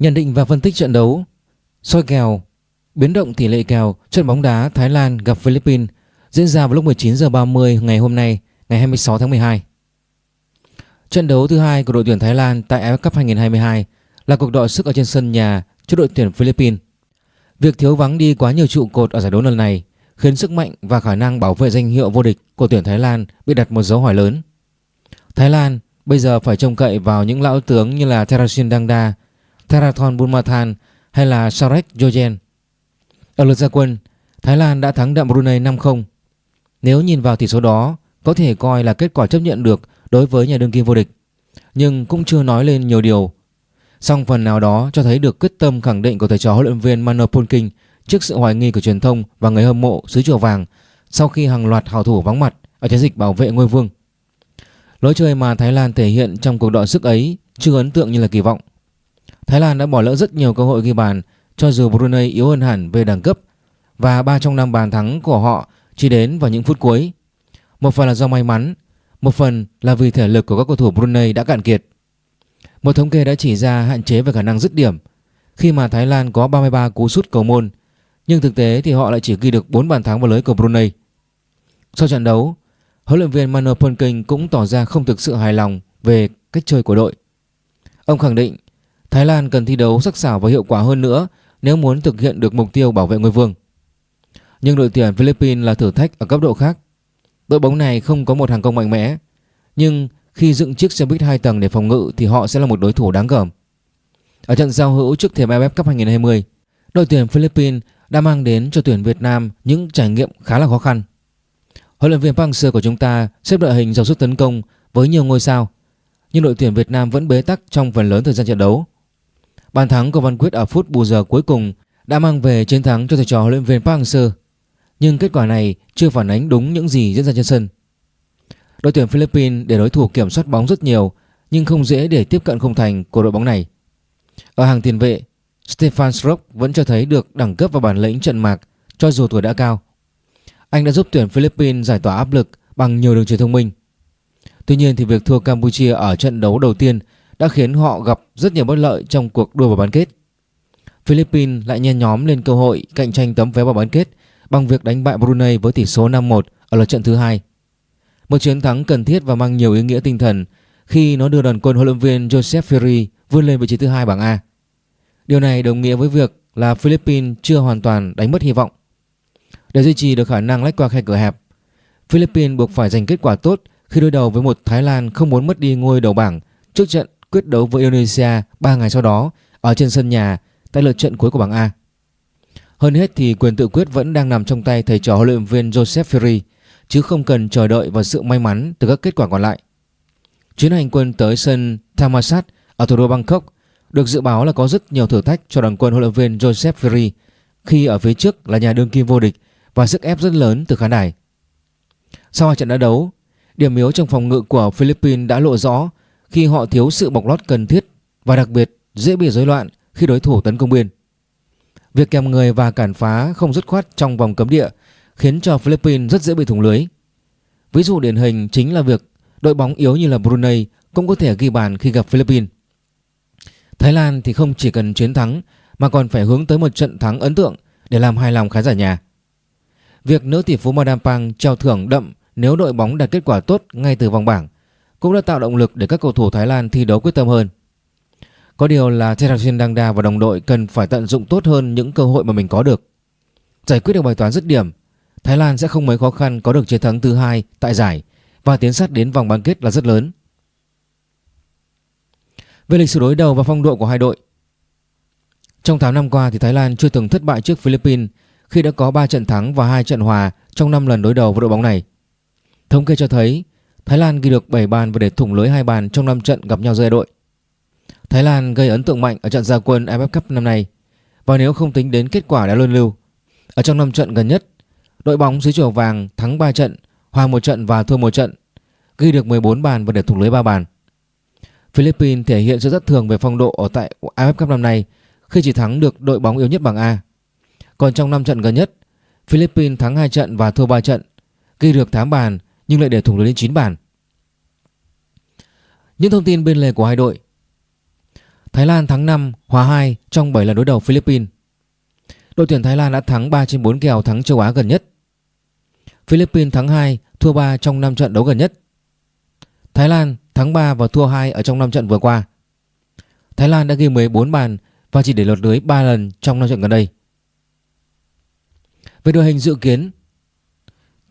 Nhận định và phân tích trận đấu soi kèo biến động tỷ lệ kèo trận bóng đá Thái Lan gặp Philippines diễn ra vào lúc 19 giờ 30 ngày hôm nay, ngày 26 tháng 12. Trận đấu thứ hai của đội tuyển Thái Lan tại AFF Cup 2022 là cuộc đọ sức ở trên sân nhà trước đội tuyển Philippines. Việc thiếu vắng đi quá nhiều trụ cột ở giải đấu lần này khiến sức mạnh và khả năng bảo vệ danh hiệu vô địch của tuyển Thái Lan bị đặt một dấu hỏi lớn. Thái Lan bây giờ phải trông cậy vào những lão tướng như là Terasin Dangda, Therathon Bunmathan hay là Sarek Jojen. Ở lượt ra quân, Thái Lan đã thắng đậm Brunei 5-0. Nếu nhìn vào tỷ số đó, có thể coi là kết quả chấp nhận được đối với nhà đương kim vô địch, nhưng cũng chưa nói lên nhiều điều. Song phần nào đó cho thấy được quyết tâm khẳng định của thầy trò huấn luyện viên Mano Polking trước sự hoài nghi của truyền thông và người hâm mộ xứ chùa vàng sau khi hàng loạt hào thủ vắng mặt ở chiến dịch bảo vệ ngôi vương. Lối chơi mà Thái Lan thể hiện trong cuộc đọ sức ấy chưa ấn tượng như là kỳ vọng. Thái Lan đã bỏ lỡ rất nhiều cơ hội ghi bàn cho dù Brunei yếu hơn hẳn về đẳng cấp và 3 trong 5 bàn thắng của họ chỉ đến vào những phút cuối. Một phần là do may mắn, một phần là vì thể lực của các cầu thủ Brunei đã cạn kiệt. Một thống kê đã chỉ ra hạn chế về khả năng dứt điểm khi mà Thái Lan có 33 cú sút cầu môn nhưng thực tế thì họ lại chỉ ghi được 4 bàn thắng vào lưới của Brunei. Sau trận đấu, huấn luyện viên Manu Polking cũng tỏ ra không thực sự hài lòng về cách chơi của đội. Ông khẳng định Thái Lan cần thi đấu sắc sảo và hiệu quả hơn nữa nếu muốn thực hiện được mục tiêu bảo vệ ngôi vương. Nhưng đội tuyển Philippines là thử thách ở cấp độ khác. Đội bóng này không có một hàng công mạnh mẽ, nhưng khi dựng chiếc xe buýt 2 tầng để phòng ngự thì họ sẽ là một đối thủ đáng gờm. Ở trận giao hữu trước thềm AFF Cup 2020, đội tuyển Philippines đã mang đến cho tuyển Việt Nam những trải nghiệm khá là khó khăn. Huấn luyện viên Park Hang-seo của chúng ta xếp đội hình giàu sức tấn công với nhiều ngôi sao, nhưng đội tuyển Việt Nam vẫn bế tắc trong phần lớn thời gian trận đấu. Bàn thắng của Văn Quyết ở phút bù giờ cuối cùng đã mang về chiến thắng cho thầy trò huấn luyện viên Park Hang-seo, nhưng kết quả này chưa phản ánh đúng những gì diễn ra trên sân. Đội tuyển Philippines để đối thủ kiểm soát bóng rất nhiều nhưng không dễ để tiếp cận không thành của đội bóng này. Ở hàng tiền vệ, Stefan Strock vẫn cho thấy được đẳng cấp và bản lĩnh trận mạc cho dù tuổi đã cao. Anh đã giúp tuyển Philippines giải tỏa áp lực bằng nhiều đường chuyền thông minh. Tuy nhiên thì việc thua Campuchia ở trận đấu đầu tiên đã khiến họ gặp rất nhiều bất lợi trong cuộc đua vào bán kết. Philippines lại nhen nhóm lên cơ hội cạnh tranh tấm vé vào bán kết bằng việc đánh bại Brunei với tỷ số 5-1 ở lượt trận thứ hai. Một chiến thắng cần thiết và mang nhiều ý nghĩa tinh thần khi nó đưa đoàn quân huấn luyện viên Joseph Ferry vươn lên vị trí thứ hai bảng A. Điều này đồng nghĩa với việc là Philippines chưa hoàn toàn đánh mất hy vọng. Để duy trì được khả năng lách qua khe cửa hẹp, Philippines buộc phải giành kết quả tốt khi đối đầu với một Thái Lan không muốn mất đi ngôi đầu bảng trước trận quyết đấu với Indonesia 3 ngày sau đó ở trên sân nhà tại lượt trận cuối của bảng A. Hơn hết thì quyền tự quyết vẫn đang nằm trong tay thầy trò huấn luyện viên Joseph Ferry chứ không cần chờ đợi vào sự may mắn từ các kết quả còn lại. Chuyến hành quân tới sân Thammasat ở thủ đô Bangkok được dự báo là có rất nhiều thử thách cho đoàn quân huấn luyện viên Joseph Ferry khi ở phía trước là nhà đương kim vô địch và sức ép rất lớn từ khán đài. Sau hai trận đã đấu, điểm yếu trong phòng ngự của Philippines đã lộ rõ khi họ thiếu sự bọc lót cần thiết và đặc biệt dễ bị rối loạn khi đối thủ tấn công biên. Việc kèm người và cản phá không dứt khoát trong vòng cấm địa khiến cho Philippines rất dễ bị thủng lưới. Ví dụ điển hình chính là việc đội bóng yếu như là Brunei cũng có thể ghi bàn khi gặp Philippines. Thái Lan thì không chỉ cần chiến thắng mà còn phải hướng tới một trận thắng ấn tượng để làm hài lòng khán giả nhà. Việc nữ tỷ phú Madame Pang trao thưởng đậm nếu đội bóng đạt kết quả tốt ngay từ vòng bảng cũng đã tạo động lực để các cầu thủ Thái Lan thi đấu quyết tâm hơn. Có điều là Therasin Dangda và đồng đội cần phải tận dụng tốt hơn những cơ hội mà mình có được. Giải quyết được bài toán dứt điểm, Thái Lan sẽ không mấy khó khăn có được chiến thắng thứ hai tại giải và tiến sát đến vòng bán kết là rất lớn. Về lịch sử đối đầu và phong độ của hai đội Trong 8 năm qua thì Thái Lan chưa từng thất bại trước Philippines khi đã có 3 trận thắng và 2 trận hòa trong 5 lần đối đầu với đội bóng này. Thống kê cho thấy Thái Lan ghi được 7 bàn và để thủng lưới hai bàn trong 5 trận gặp nhau giữa đội. Thái Lan gây ấn tượng mạnh ở trận gia quân AFF Cup năm nay và nếu không tính đến kết quả đã luân lưu. Ở trong 5 trận gần nhất, đội bóng dưới chùa vàng thắng 3 trận, hòa một trận và thua một trận, ghi được 14 bàn và để thủng lưới 3 bàn. Philippines thể hiện sự rất thường về phong độ ở tại AFF Cup năm nay khi chỉ thắng được đội bóng yếu nhất bảng A. Còn trong 5 trận gần nhất, Philippines thắng 2 trận và thua 3 trận, ghi được 8 bàn nhưng lại để thủng lưới đến 9 bàn. Những thông tin bên lề của hai đội Thái Lan thắng 5, hòa 2 trong 7 lần đối đầu Philippines. Đội tuyển Thái Lan đã thắng 3 trên 4 kèo thắng châu Á gần nhất. Philippines thắng 2, thua 3 trong 5 trận đấu gần nhất. Thái Lan thắng 3 và thua 2 ở trong 5 trận vừa qua. Thái Lan đã ghi 14 bàn và chỉ để lọt lưới 3 lần trong 5 trận gần đây. Về đội hình dự kiến,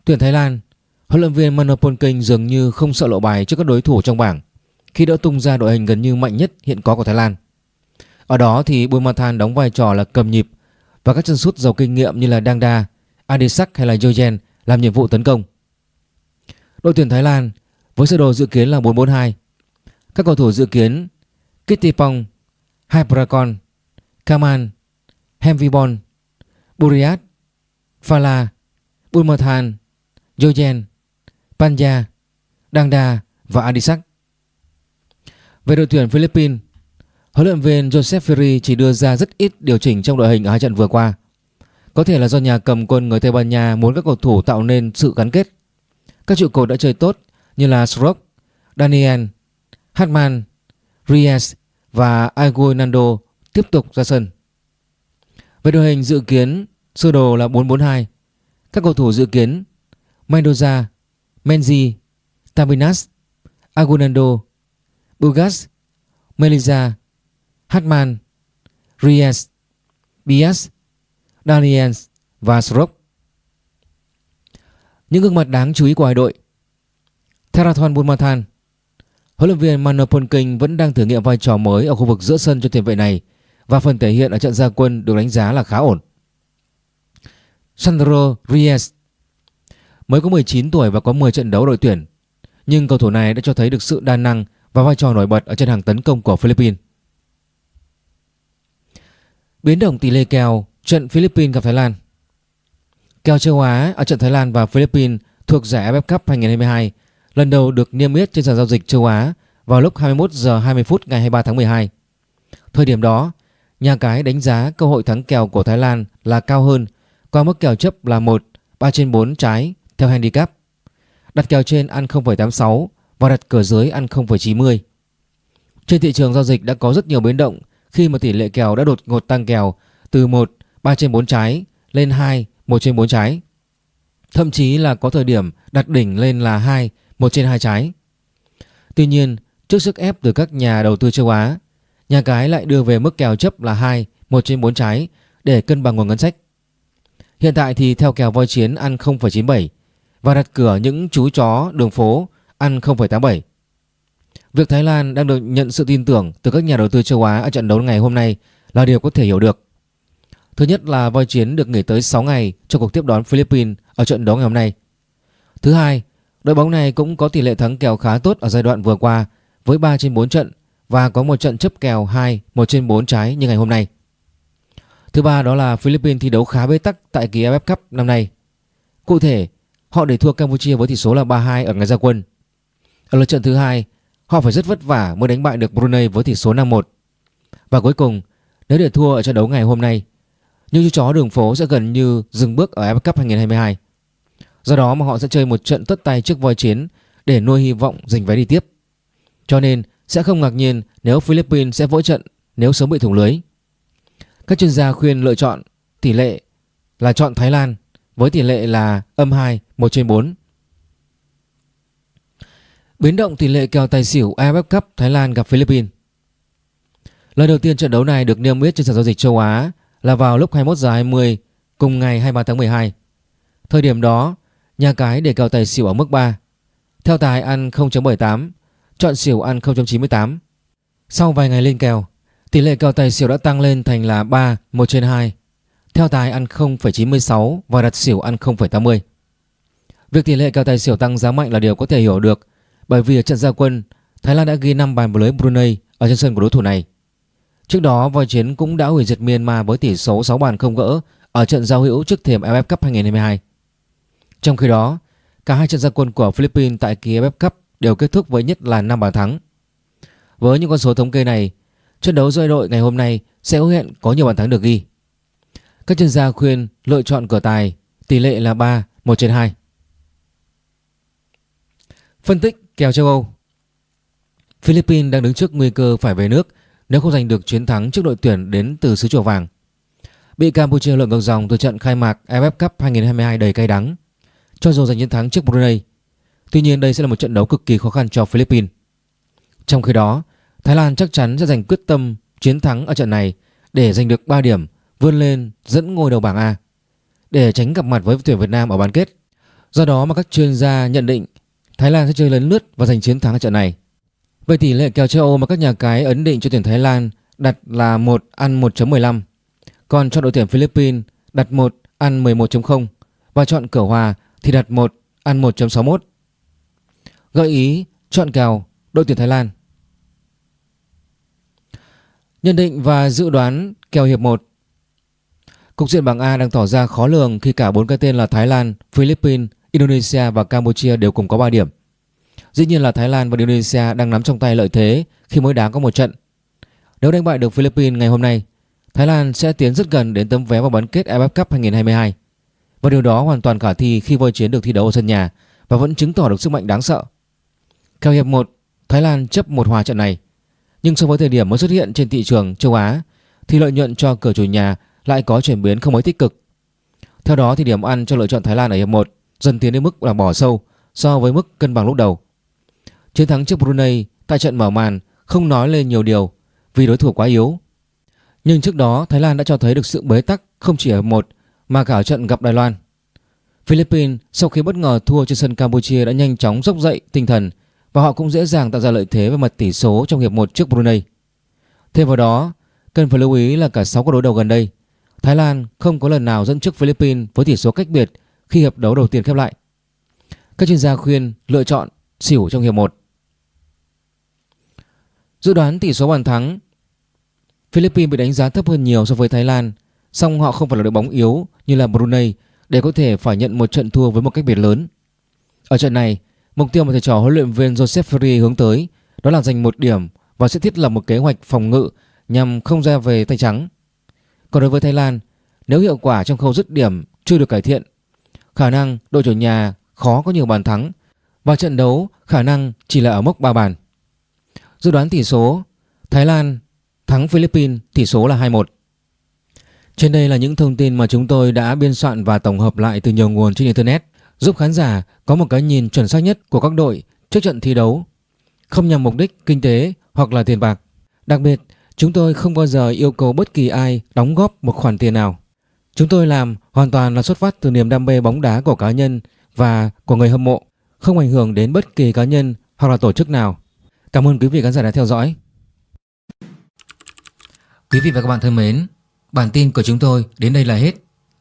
tuyển Thái Lan, huấn luyện viên Manopon Keng dường như không sợ lộ bài trước các đối thủ trong bảng khi đã tung ra đội hình gần như mạnh nhất hiện có của Thái Lan. Ở đó thì Bumathan đóng vai trò là cầm nhịp và các chân sút giàu kinh nghiệm như là Dangda, Adisak hay là Jojen làm nhiệm vụ tấn công. Đội tuyển Thái Lan với sơ đồ dự kiến là 4-4-2. Các cầu thủ dự kiến Kittipong, Hyprakon, Kaman, Hemvibon, Buriat, Phala, Bumathan, Jojen, Panja, Dangda và Adisak. Về đội tuyển Philippines, huấn luyện viên Joseph Ferry chỉ đưa ra rất ít điều chỉnh trong đội hình ở hai trận vừa qua. Có thể là do nhà cầm quân người Tây Ban Nha muốn các cầu thủ tạo nên sự gắn kết. Các trụ cột đã chơi tốt như là Srock, Daniel, Hartman, Reyes và Aguinaldo tiếp tục ra sân. Về đội hình dự kiến sơ đồ là 4-4-2. Các cầu thủ dự kiến Mendoza, Menzi, Tabinas, Agunando, Bugas, Melisa, Hartman, Ries, Bias, Daniels và Srock. Những gương mặt đáng chú ý của hai đội Therathon Bulmathan Huấn luyện viên Manopon King vẫn đang thử nghiệm vai trò mới ở khu vực giữa sân cho tiền vệ này và phần thể hiện ở trận gia quân được đánh giá là khá ổn. Sandro Ries mới có 19 tuổi và có 10 trận đấu đội tuyển nhưng cầu thủ này đã cho thấy được sự đa năng và vai trò nổi bật ở trên hàng tấn công của Philippines. Biến động tỷ lệ kèo trận Philippines gặp Thái Lan Kèo châu Á ở trận Thái Lan và Philippines thuộc giải AFF Cup 2022 lần đầu được niêm yết trên sàn giao dịch châu Á vào lúc 21 giờ 20 phút ngày 23 tháng 12. Thời điểm đó, nhà cái đánh giá cơ hội thắng kèo của Thái Lan là cao hơn qua mức kèo chấp là 1 3 trên 4 trái theo handicap. Đặt kèo trên ăn 0,86 và đặt cửa dưới ăn 0,90. Trên thị trường giao dịch đã có rất nhiều biến động khi mà tỷ lệ kèo đã đột ngột tăng kèo từ 1 3 trên 4 trái lên 2 1 trên 4 trái. Thậm chí là có thời điểm đặt đỉnh lên là 2 1 trên 2 trái. Tuy nhiên, trước sức ép từ các nhà đầu tư châu Á, nhà cái lại đưa về mức kèo chấp là 2 1 trên 4 trái để cân bằng nguồn ngân sách. Hiện tại thì theo kèo voi chiến ăn 0,97 và đặt cửa những chú chó đường phố ăn 0,87. Việc Thái Lan đang được nhận sự tin tưởng từ các nhà đầu tư châu Á ở trận đấu ngày hôm nay là điều có thể hiểu được. Thứ nhất là voi chiến được nghỉ tới 6 ngày cho cuộc tiếp đón Philippines ở trận đấu ngày hôm nay. Thứ hai, đội bóng này cũng có tỷ lệ thắng kèo khá tốt ở giai đoạn vừa qua với 3 trên 4 trận và có một trận chấp kèo 2 1 trên 4 trái như ngày hôm nay. Thứ ba đó là Philippines thi đấu khá bế tắc tại kỳ AFF Cup năm nay. Cụ thể, họ để thua Campuchia với tỷ số là 3-2 ở ngày ra quân. Ở lượt trận thứ hai, họ phải rất vất vả mới đánh bại được Brunei với tỷ số 5-1. Và cuối cùng, nếu để thua ở trận đấu ngày hôm nay, những chú chó đường phố sẽ gần như dừng bước ở AFF Cup 2022. Do đó mà họ sẽ chơi một trận tất tay trước voi chiến để nuôi hy vọng giành vé đi tiếp. Cho nên sẽ không ngạc nhiên nếu Philippines sẽ vỡ trận nếu sớm bị thủng lưới. Các chuyên gia khuyên lựa chọn tỷ lệ là chọn Thái Lan với tỷ lệ là âm 2 1 trên 4. Biến động tỷ lệ kèo tài xỉu AFF Cup Thái Lan gặp Philippines. Lần đầu tiên trận đấu này được niêm yết trên sàn giao dịch châu Á là vào lúc 21 giờ 20 cùng ngày 23 tháng 12. Thời điểm đó, nhà cái để kèo tài xỉu ở mức 3. Theo tài ăn 0.78, chọn xỉu ăn 0.98. Sau vài ngày lên kèo, tỷ lệ kèo tài xỉu đã tăng lên thành là 3 1 trên 2. Theo tài ăn 0,96 và đặt xỉu ăn 0,80. Việc tỷ lệ kèo tài xỉu tăng giá mạnh là điều có thể hiểu được bởi vì ở trận gia quân, Thái Lan đã ghi 5 bàn vào lưới Brunei ở trên sân của đối thủ này. Trước đó, voi chiến cũng đã hủy diệt Myanmar với tỷ số 6 bàn không gỡ ở trận giao hữu trước thềm AFF Cup 2022. Trong khi đó, cả hai trận gia quân của Philippines tại kỳ AFF Cup đều kết thúc với nhất là 5 bàn thắng. Với những con số thống kê này, trận đấu giữa đội ngày hôm nay sẽ hứa hẹn có nhiều bàn thắng được ghi. Các chuyên gia khuyên lựa chọn cửa tài, tỷ lệ là 3, 1 trên 2. Phân tích kèo châu Âu Philippines đang đứng trước nguy cơ phải về nước nếu không giành được chiến thắng trước đội tuyển đến từ xứ chùa vàng. Bị Campuchia lượn ngược dòng từ trận khai mạc AFF Cup 2022 đầy cay đắng, cho dù giành chiến thắng trước Brunei. Tuy nhiên đây sẽ là một trận đấu cực kỳ khó khăn cho Philippines. Trong khi đó, Thái Lan chắc chắn sẽ giành quyết tâm chiến thắng ở trận này để giành được 3 điểm, vươn lên dẫn ngôi đầu bảng A để tránh gặp mặt với tuyển Việt Nam ở bán kết. Do đó mà các chuyên gia nhận định Thái Lan sẽ chơi lấn lướt và giành chiến thắng ở trận này. Về tỷ lệ kèo châu Âu mà các nhà cái ấn định cho tuyển Thái Lan đặt là 1 ăn 1.15, còn cho đội tuyển Philippines đặt 1 ăn 11.0 và chọn cửa hòa thì đặt 1 ăn 1.61. Gợi ý chọn kèo đội tuyển Thái Lan. Nhận định và dự đoán kèo hiệp 1 Cục diện bảng A đang tỏ ra khó lường khi cả bốn cái tên là Thái Lan, Philippines, Indonesia và Campuchia đều cùng có 3 điểm. Dĩ nhiên là Thái Lan và Indonesia đang nắm trong tay lợi thế khi mới đá có một trận. Nếu đánh bại được Philippines ngày hôm nay, Thái Lan sẽ tiến rất gần đến tấm vé vào bán kết AFF Cup 2022. Và điều đó hoàn toàn khả thi khi voi chiến được thi đấu ở sân nhà và vẫn chứng tỏ được sức mạnh đáng sợ. Theo hiệp 1, Thái Lan chấp một hòa trận này. Nhưng so với thời điểm mới xuất hiện trên thị trường châu Á thì lợi nhuận cho cửa chủ nhà lại có chuyển biến không mấy tích cực. Theo đó thì điểm ăn cho lựa chọn Thái Lan ở hiệp 1 dần tiến đến mức là bỏ sâu so với mức cân bằng lúc đầu. Chiến thắng trước Brunei tại trận mở màn không nói lên nhiều điều vì đối thủ quá yếu. Nhưng trước đó Thái Lan đã cho thấy được sự bế tắc không chỉ ở một mà cả ở trận gặp Đài Loan. Philippines sau khi bất ngờ thua trên sân Campuchia đã nhanh chóng dốc dậy tinh thần và họ cũng dễ dàng tạo ra lợi thế về mặt tỷ số trong hiệp 1 trước Brunei. Thêm vào đó, cần phải lưu ý là cả 6 cuộc đối đầu gần đây, Thái Lan không có lần nào dẫn trước Philippines với tỷ số cách biệt khi hiệp đấu đầu tiên khép lại. Các chuyên gia khuyên lựa chọn xỉu trong hiệp 1. Dự đoán tỷ số bàn thắng Philippines bị đánh giá thấp hơn nhiều so với Thái Lan song họ không phải là đội bóng yếu như là Brunei để có thể phải nhận một trận thua với một cách biệt lớn. Ở trận này, mục tiêu mà thầy trò huấn luyện viên Joseph Ferry hướng tới đó là giành một điểm và sẽ thiết lập một kế hoạch phòng ngự nhằm không ra về tay trắng. Còn đối với Thái Lan, nếu hiệu quả trong khâu dứt điểm chưa được cải thiện, khả năng đội chủ nhà khó có nhiều bàn thắng và trận đấu khả năng chỉ là ở mốc 3 bàn. Dự đoán tỷ số Thái Lan thắng Philippines tỷ số là 2-1. Trên đây là những thông tin mà chúng tôi đã biên soạn và tổng hợp lại từ nhiều nguồn trên Internet giúp khán giả có một cái nhìn chuẩn xác nhất của các đội trước trận thi đấu, không nhằm mục đích kinh tế hoặc là tiền bạc. Đặc biệt, chúng tôi không bao giờ yêu cầu bất kỳ ai đóng góp một khoản tiền nào. Chúng tôi làm hoàn toàn là xuất phát từ niềm đam mê bóng đá của cá nhân và của người hâm mộ, không ảnh hưởng đến bất kỳ cá nhân hoặc là tổ chức nào. Cảm ơn quý vị khán giả đã theo dõi. Quý vị và các bạn thân mến, bản tin của chúng tôi đến đây là hết.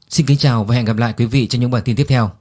Xin kính chào và hẹn gặp lại quý vị trong những bản tin tiếp theo.